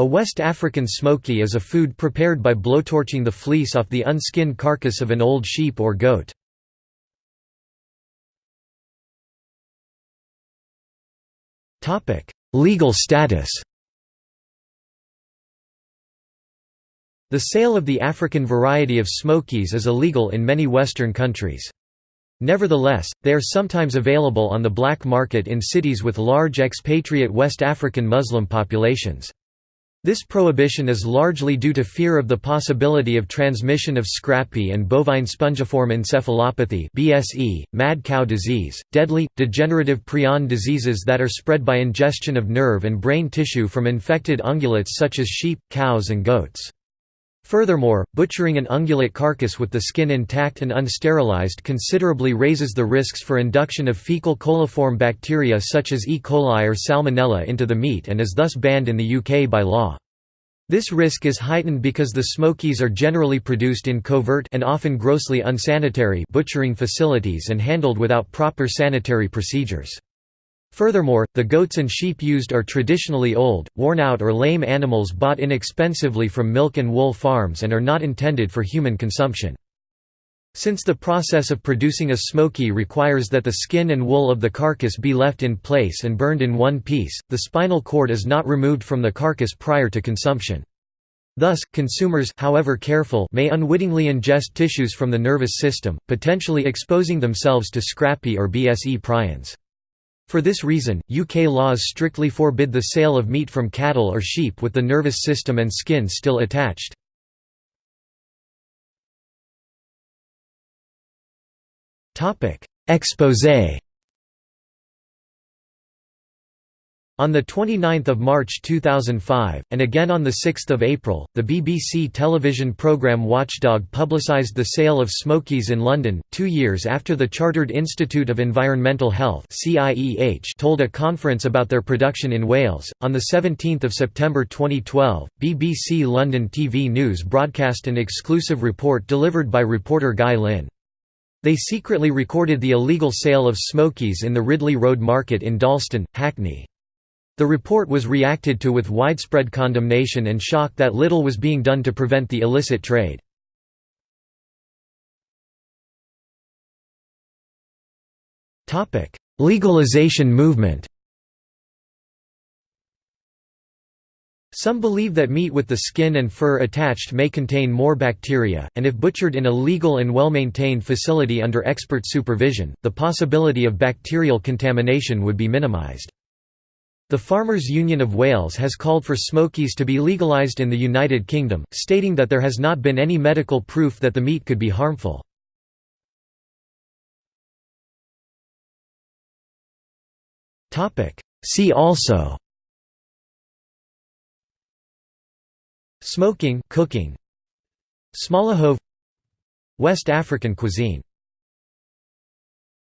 A West African smoky is a food prepared by blowtorching the fleece off the unskinned carcass of an old sheep or goat. Legal status The sale of the African variety of smokies is illegal in many Western countries. Nevertheless, they are sometimes available on the black market in cities with large expatriate West African Muslim populations. This prohibition is largely due to fear of the possibility of transmission of scrapie and bovine spongiform encephalopathy (BSE), mad cow disease, deadly degenerative prion diseases that are spread by ingestion of nerve and brain tissue from infected ungulates such as sheep, cows and goats. Furthermore, butchering an ungulate carcass with the skin intact and unsterilized considerably raises the risks for induction of fecal coliform bacteria such as E. coli or Salmonella into the meat and is thus banned in the UK by law. This risk is heightened because the smokies are generally produced in covert and often grossly unsanitary butchering facilities and handled without proper sanitary procedures. Furthermore, the goats and sheep used are traditionally old, worn-out or lame animals bought inexpensively from milk and wool farms and are not intended for human consumption. Since the process of producing a smoky requires that the skin and wool of the carcass be left in place and burned in one piece, the spinal cord is not removed from the carcass prior to consumption. Thus, consumers however careful may unwittingly ingest tissues from the nervous system, potentially exposing themselves to scrapie or BSE prions. For this reason, UK laws strictly forbid the sale of meat from cattle or sheep with the nervous system and skin still attached. Exposé On 29 March 2005, and again on 6 April, the BBC television programme Watchdog publicised the sale of smokies in London, two years after the Chartered Institute of Environmental Health told a conference about their production in Wales. On 17 September 2012, BBC London TV News broadcast an exclusive report delivered by reporter Guy Lynn. They secretly recorded the illegal sale of smokies in the Ridley Road Market in Dalston, Hackney. The report was reacted to with widespread condemnation and shock that little was being done to prevent the illicit trade. Legalization movement Some believe that meat with the skin and fur attached may contain more bacteria, and if butchered in a legal and well-maintained facility under expert supervision, the possibility of bacterial contamination would be minimised. The Farmers Union of Wales has called for smokies to be legalised in the United Kingdom, stating that there has not been any medical proof that the meat could be harmful. See also. Smoking cooking. Smalahove West African cuisine